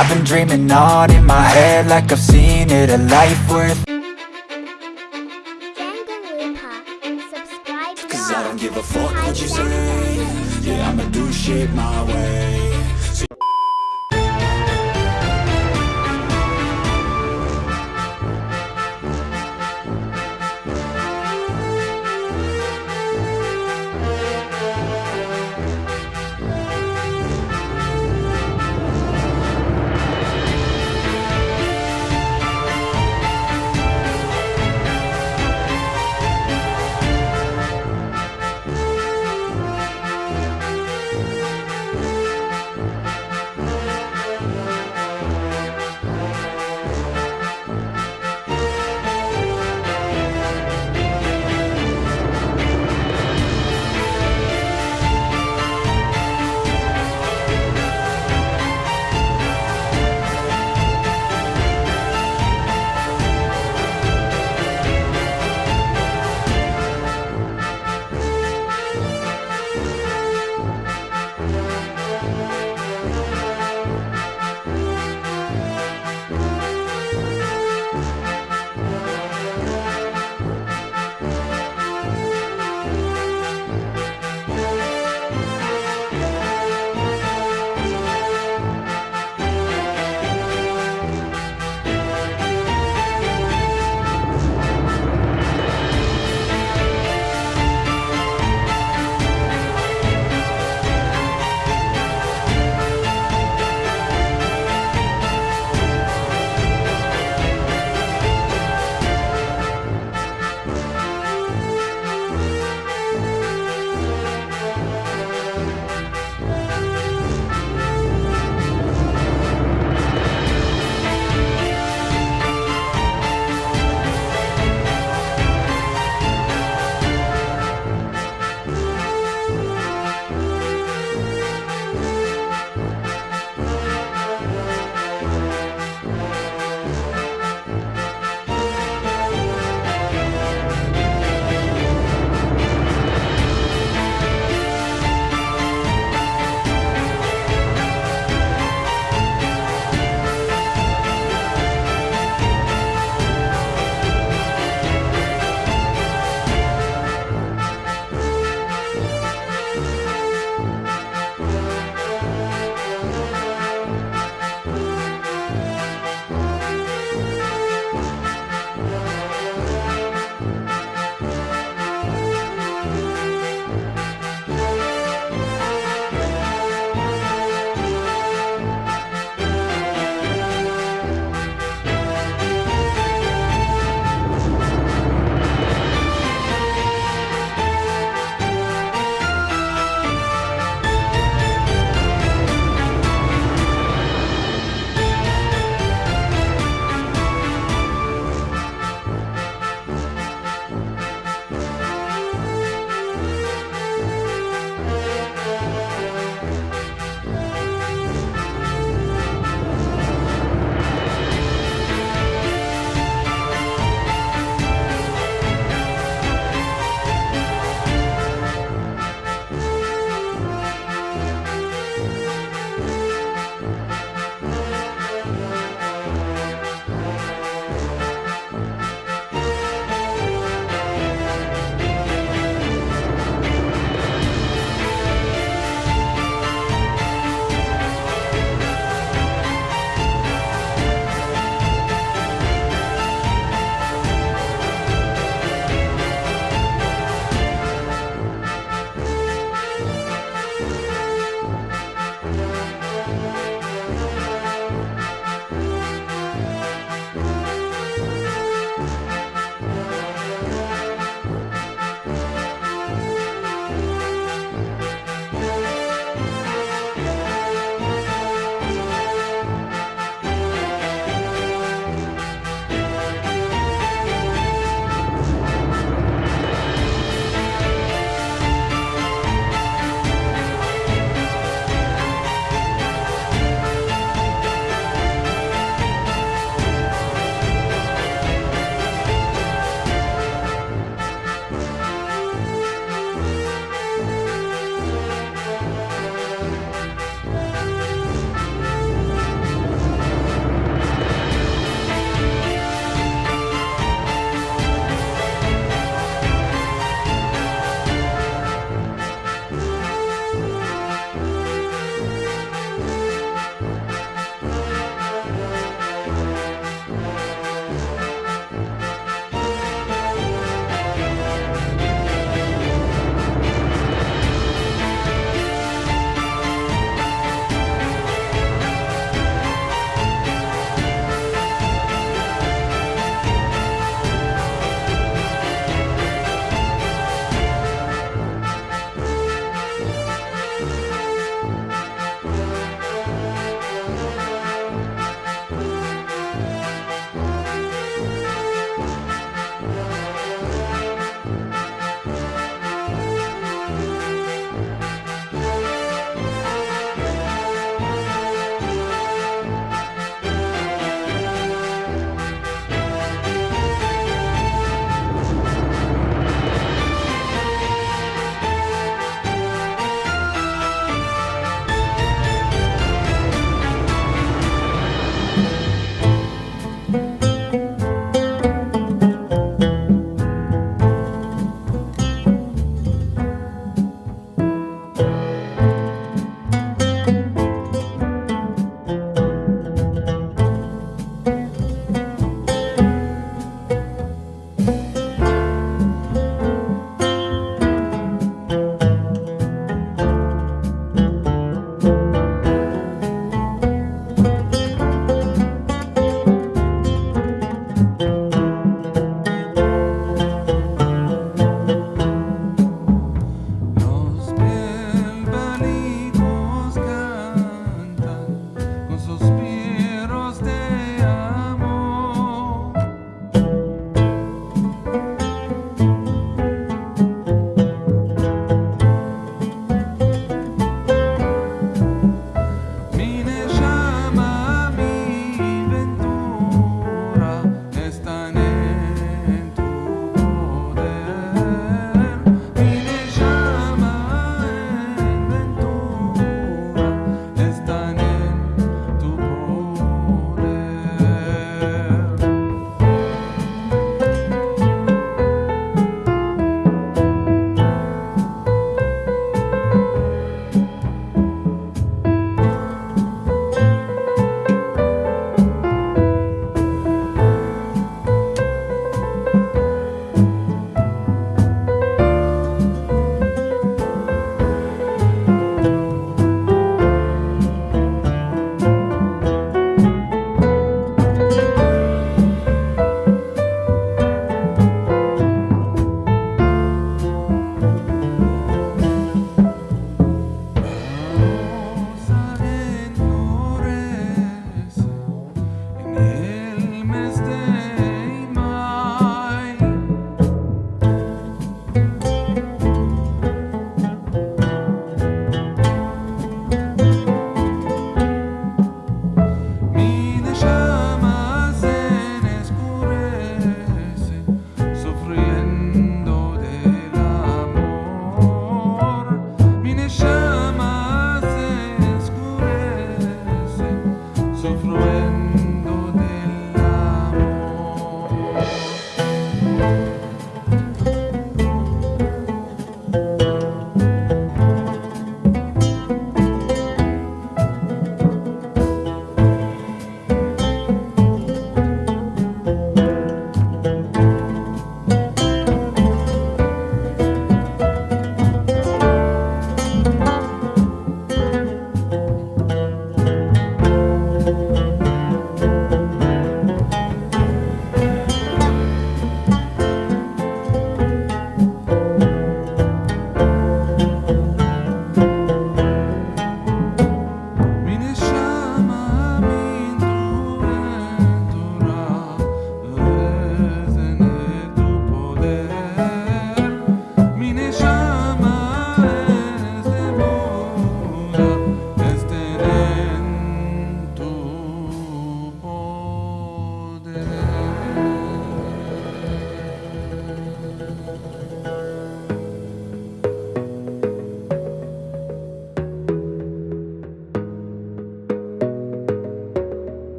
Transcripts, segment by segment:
I've been dreaming on in my head like I've seen it A life worth Subscribe Cause I don't give a fuck what you say. Yeah, I'ma do shit my way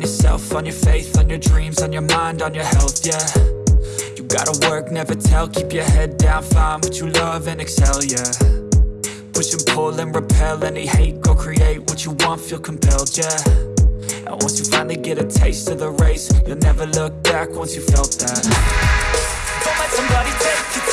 on yourself, on your faith, on your dreams, on your mind, on your health, yeah. You gotta work, never tell, keep your head down, find what you love and excel, yeah. Push and pull and repel any hate, go create what you want, feel compelled, yeah. And once you finally get a taste of the race, you'll never look back once you felt that. Don't let somebody take your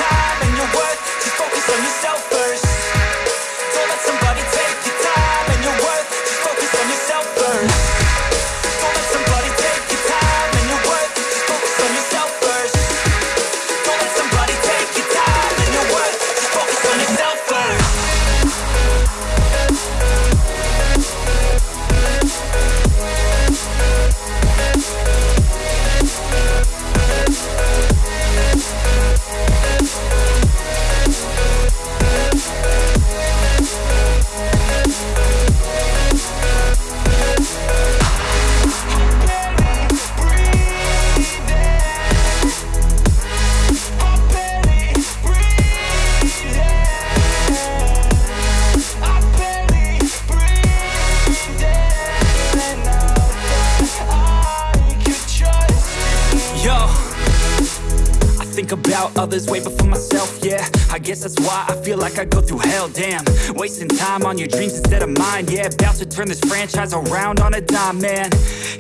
others way before myself, yeah. I guess that's why I feel like I go through hell, damn. Wasting time on your dreams instead of mine, yeah. About to turn this franchise around on a dime, man.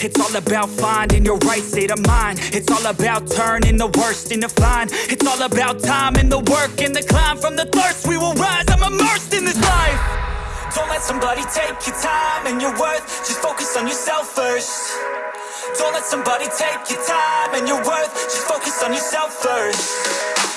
It's all about finding your right state of mind. It's all about turning the worst into fine. It's all about time and the work and the climb. From the thirst we will rise, I'm immersed in this life. Don't let somebody take your time and your worth. Just focus on yourself first. Don't let somebody take your time and your worth. Just focus on yourself first